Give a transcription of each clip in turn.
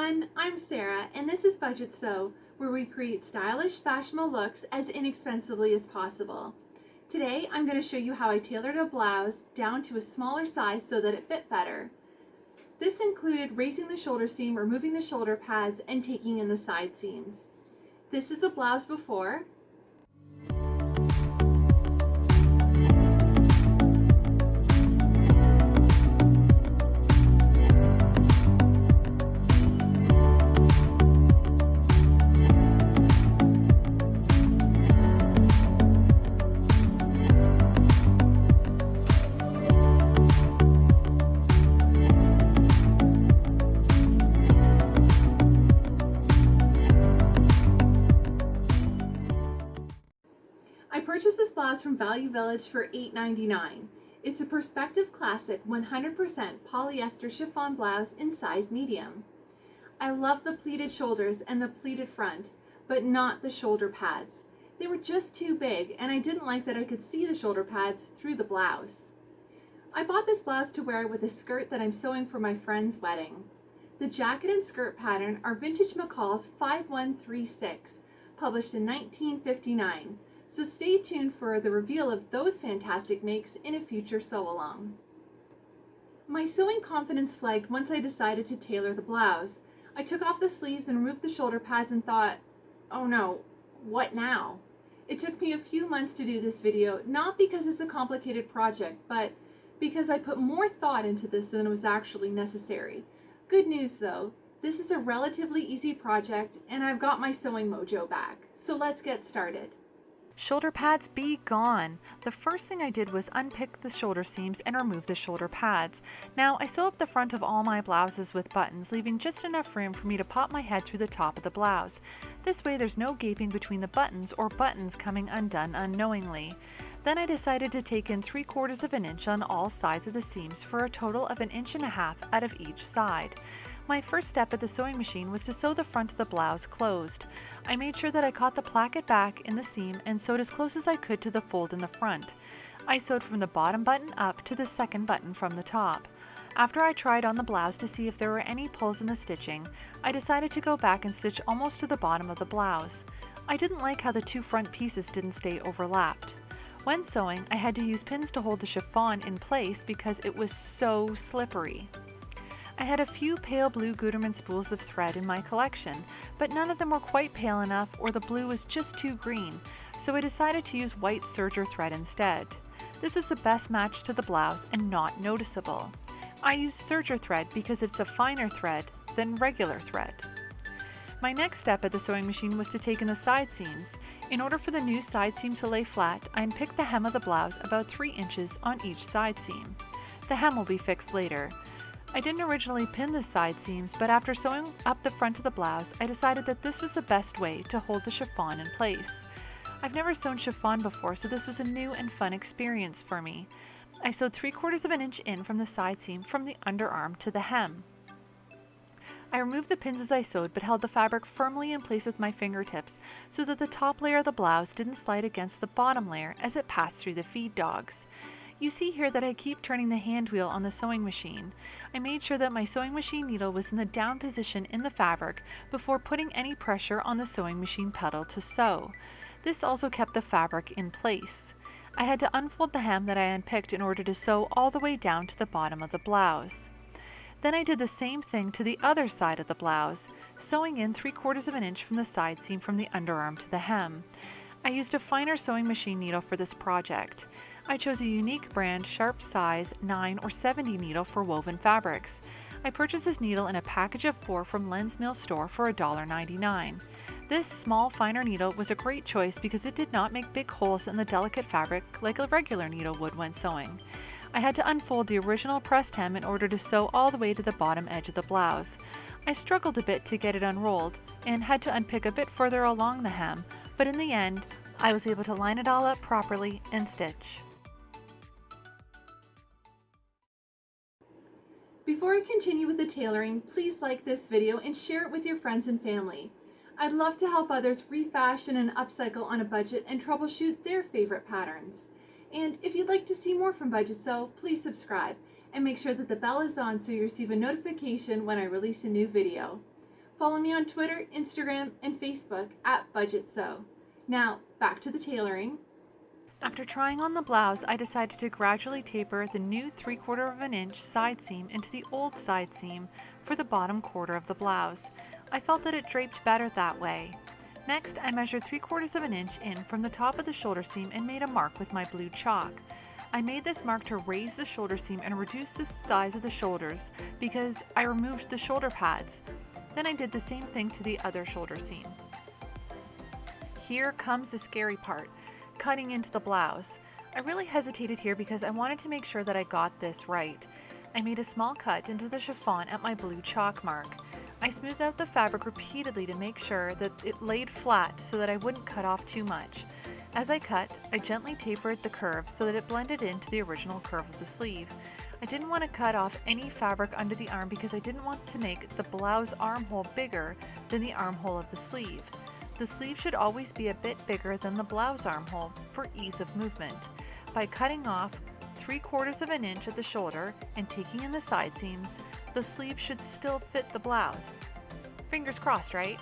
everyone, I'm Sarah and this is Budget Sew where we create stylish fashionable looks as inexpensively as possible. Today I'm going to show you how I tailored a blouse down to a smaller size so that it fit better. This included raising the shoulder seam, removing the shoulder pads, and taking in the side seams. This is the blouse before blouse from Value Village for $8.99. It's a Perspective Classic 100% polyester chiffon blouse in size medium. I love the pleated shoulders and the pleated front, but not the shoulder pads. They were just too big and I didn't like that I could see the shoulder pads through the blouse. I bought this blouse to wear with a skirt that I'm sewing for my friend's wedding. The jacket and skirt pattern are Vintage McCall's 5136, published in 1959 so stay tuned for the reveal of those fantastic makes in a future sew-along. My sewing confidence flagged once I decided to tailor the blouse. I took off the sleeves and removed the shoulder pads and thought, oh no, what now? It took me a few months to do this video, not because it's a complicated project, but because I put more thought into this than was actually necessary. Good news though, this is a relatively easy project and I've got my sewing mojo back. So let's get started. Shoulder pads be gone. The first thing I did was unpick the shoulder seams and remove the shoulder pads. Now I sew up the front of all my blouses with buttons, leaving just enough room for me to pop my head through the top of the blouse. This way there's no gaping between the buttons or buttons coming undone unknowingly. Then I decided to take in 3 quarters of an inch on all sides of the seams for a total of an inch and a half out of each side. My first step at the sewing machine was to sew the front of the blouse closed. I made sure that I caught the placket back in the seam and sewed as close as I could to the fold in the front. I sewed from the bottom button up to the second button from the top. After I tried on the blouse to see if there were any pulls in the stitching, I decided to go back and stitch almost to the bottom of the blouse. I didn't like how the two front pieces didn't stay overlapped. When sewing, I had to use pins to hold the chiffon in place because it was so slippery. I had a few pale blue Gutermann spools of thread in my collection, but none of them were quite pale enough or the blue was just too green, so I decided to use white serger thread instead. This was the best match to the blouse and not noticeable. I use serger thread because it's a finer thread than regular thread. My next step at the sewing machine was to take in the side seams. In order for the new side seam to lay flat, I unpicked the hem of the blouse about 3 inches on each side seam. The hem will be fixed later. I didn't originally pin the side seams, but after sewing up the front of the blouse, I decided that this was the best way to hold the chiffon in place. I've never sewn chiffon before, so this was a new and fun experience for me. I sewed 3 quarters of an inch in from the side seam from the underarm to the hem. I removed the pins as I sewed but held the fabric firmly in place with my fingertips so that the top layer of the blouse didn't slide against the bottom layer as it passed through the feed dogs. You see here that I keep turning the hand wheel on the sewing machine. I made sure that my sewing machine needle was in the down position in the fabric before putting any pressure on the sewing machine pedal to sew. This also kept the fabric in place. I had to unfold the hem that I unpicked in order to sew all the way down to the bottom of the blouse. Then I did the same thing to the other side of the blouse, sewing in 3 quarters of an inch from the side seam from the underarm to the hem. I used a finer sewing machine needle for this project. I chose a unique brand sharp size 9 or 70 needle for woven fabrics. I purchased this needle in a package of four from Len's Mill store for $1.99. This small finer needle was a great choice because it did not make big holes in the delicate fabric like a regular needle would when sewing. I had to unfold the original pressed hem in order to sew all the way to the bottom edge of the blouse. I struggled a bit to get it unrolled and had to unpick a bit further along the hem, but in the end, I was able to line it all up properly and stitch. Before I continue with the tailoring, please like this video and share it with your friends and family. I'd love to help others refashion and upcycle on a budget and troubleshoot their favorite patterns. And if you'd like to see more from Budget Sew, please subscribe and make sure that the bell is on so you receive a notification when I release a new video. Follow me on Twitter, Instagram, and Facebook at Budget Sew. Now, back to the tailoring. After trying on the blouse, I decided to gradually taper the new 3 quarter of an inch side seam into the old side seam for the bottom quarter of the blouse. I felt that it draped better that way. Next, I measured 3 quarters of an inch in from the top of the shoulder seam and made a mark with my blue chalk. I made this mark to raise the shoulder seam and reduce the size of the shoulders because I removed the shoulder pads. Then I did the same thing to the other shoulder seam. Here comes the scary part, cutting into the blouse. I really hesitated here because I wanted to make sure that I got this right. I made a small cut into the chiffon at my blue chalk mark. I smoothed out the fabric repeatedly to make sure that it laid flat so that I wouldn't cut off too much. As I cut, I gently tapered the curve so that it blended into the original curve of the sleeve. I didn't want to cut off any fabric under the arm because I didn't want to make the blouse armhole bigger than the armhole of the sleeve. The sleeve should always be a bit bigger than the blouse armhole for ease of movement. By cutting off 3 quarters of an inch at the shoulder and taking in the side seams, the sleeve should still fit the blouse. Fingers crossed, right?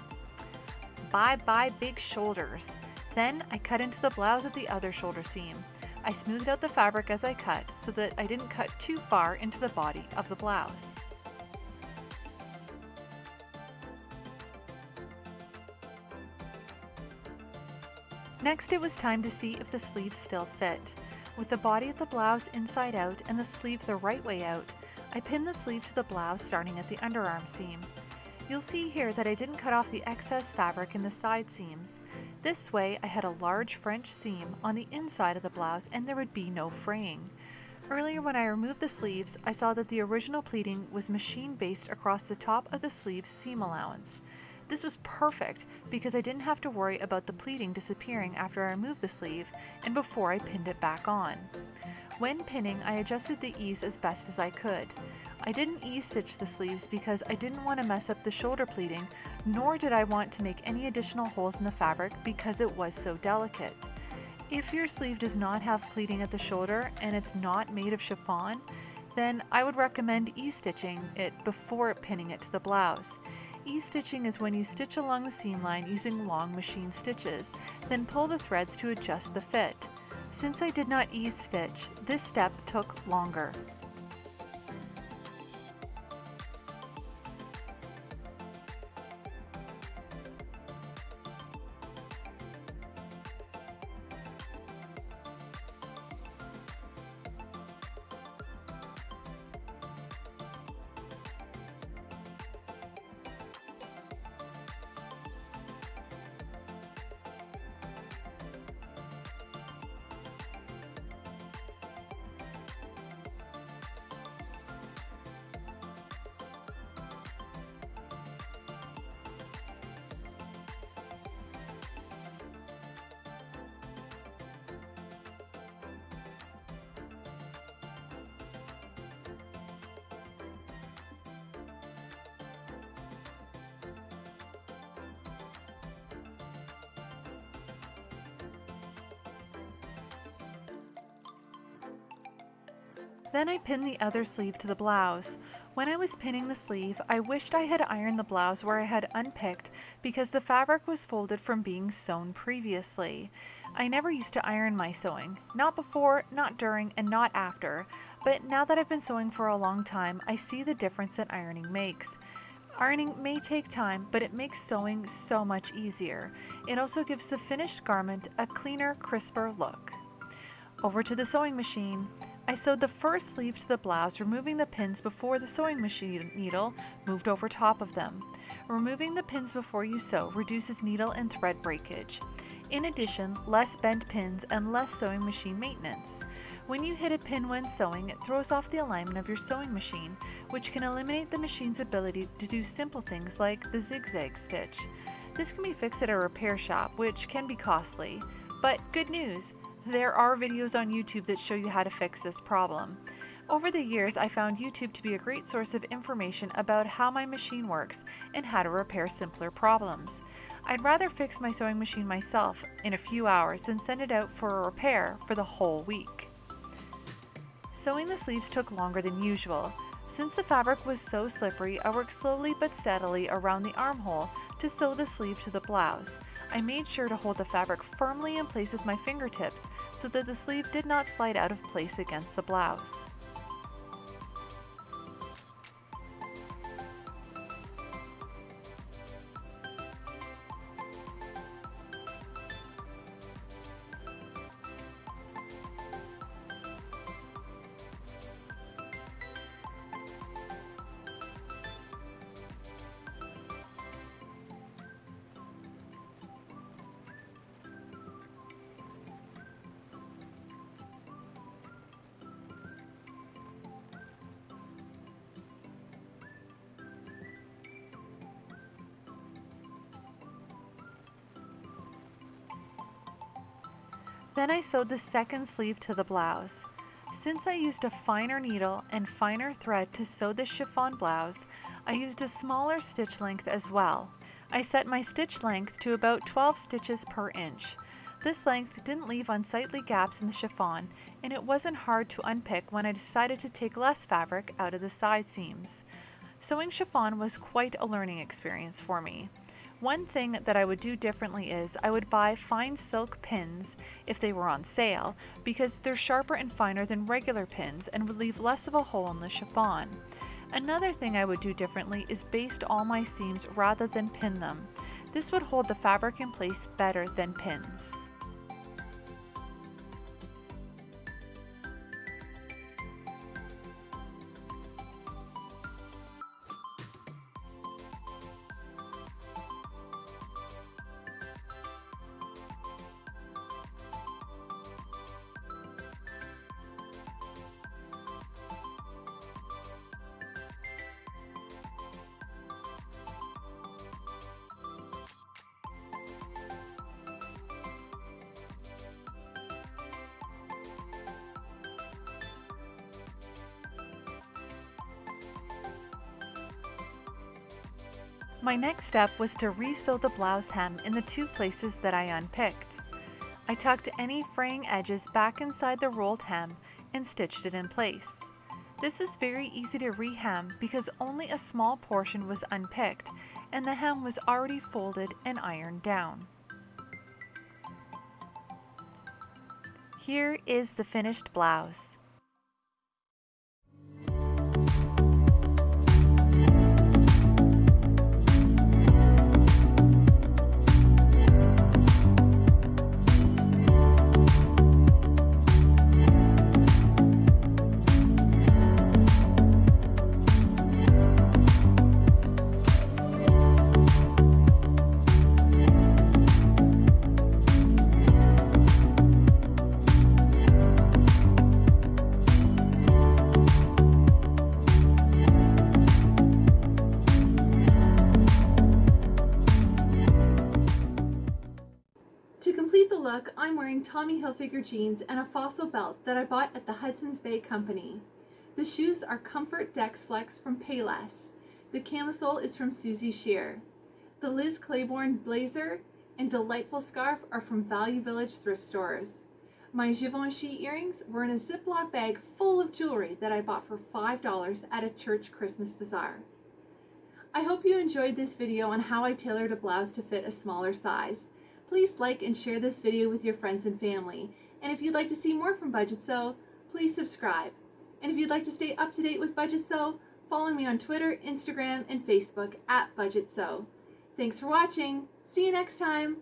Bye bye big shoulders. Then I cut into the blouse at the other shoulder seam. I smoothed out the fabric as I cut so that I didn't cut too far into the body of the blouse. Next it was time to see if the sleeves still fit. With the body of the blouse inside out and the sleeve the right way out, I pinned the sleeve to the blouse starting at the underarm seam. You'll see here that I didn't cut off the excess fabric in the side seams. This way I had a large French seam on the inside of the blouse and there would be no fraying. Earlier when I removed the sleeves, I saw that the original pleating was machine based across the top of the sleeve's seam allowance. This was perfect because I didn't have to worry about the pleating disappearing after I removed the sleeve and before I pinned it back on. When pinning, I adjusted the ease as best as I could. I didn't ease-stitch the sleeves because I didn't want to mess up the shoulder pleating, nor did I want to make any additional holes in the fabric because it was so delicate. If your sleeve does not have pleating at the shoulder and it's not made of chiffon, then I would recommend ease-stitching it before pinning it to the blouse. Ease-stitching is when you stitch along the seam line using long machine stitches, then pull the threads to adjust the fit. Since I did not ease-stitch, this step took longer. Then I pinned the other sleeve to the blouse. When I was pinning the sleeve, I wished I had ironed the blouse where I had unpicked because the fabric was folded from being sewn previously. I never used to iron my sewing, not before, not during, and not after, but now that I've been sewing for a long time, I see the difference that ironing makes. Ironing may take time, but it makes sewing so much easier. It also gives the finished garment a cleaner, crisper look. Over to the sewing machine. I sewed the first sleeve to the blouse, removing the pins before the sewing machine needle moved over top of them. Removing the pins before you sew reduces needle and thread breakage. In addition, less bent pins and less sewing machine maintenance. When you hit a pin when sewing, it throws off the alignment of your sewing machine, which can eliminate the machine's ability to do simple things like the zigzag stitch. This can be fixed at a repair shop, which can be costly. But good news! There are videos on YouTube that show you how to fix this problem. Over the years, I found YouTube to be a great source of information about how my machine works and how to repair simpler problems. I'd rather fix my sewing machine myself in a few hours than send it out for a repair for the whole week. Sewing the sleeves took longer than usual. Since the fabric was so slippery, I worked slowly but steadily around the armhole to sew the sleeve to the blouse. I made sure to hold the fabric firmly in place with my fingertips so that the sleeve did not slide out of place against the blouse. Then I sewed the second sleeve to the blouse. Since I used a finer needle and finer thread to sew the chiffon blouse, I used a smaller stitch length as well. I set my stitch length to about 12 stitches per inch. This length didn't leave unsightly gaps in the chiffon, and it wasn't hard to unpick when I decided to take less fabric out of the side seams. Sewing chiffon was quite a learning experience for me. One thing that I would do differently is I would buy fine silk pins if they were on sale because they're sharper and finer than regular pins and would leave less of a hole in the chiffon. Another thing I would do differently is baste all my seams rather than pin them. This would hold the fabric in place better than pins. My next step was to resew the blouse hem in the two places that I unpicked. I tucked any fraying edges back inside the rolled hem and stitched it in place. This was very easy to rehem because only a small portion was unpicked and the hem was already folded and ironed down. Here is the finished blouse. I'm wearing Tommy Hilfiger jeans and a fossil belt that I bought at the Hudson's Bay Company. The shoes are Comfort Dex Flex from Payless. The camisole is from Suzy Shier. The Liz Claiborne blazer and delightful scarf are from Value Village thrift stores. My Givenchy earrings were in a Ziploc bag full of jewelry that I bought for $5 at a church Christmas bazaar. I hope you enjoyed this video on how I tailored a blouse to fit a smaller size. Please like and share this video with your friends and family. And if you'd like to see more from Budget Sew, please subscribe. And if you'd like to stay up to date with Budget Sew, follow me on Twitter, Instagram, and Facebook at Budget Sew. Thanks for watching. See you next time.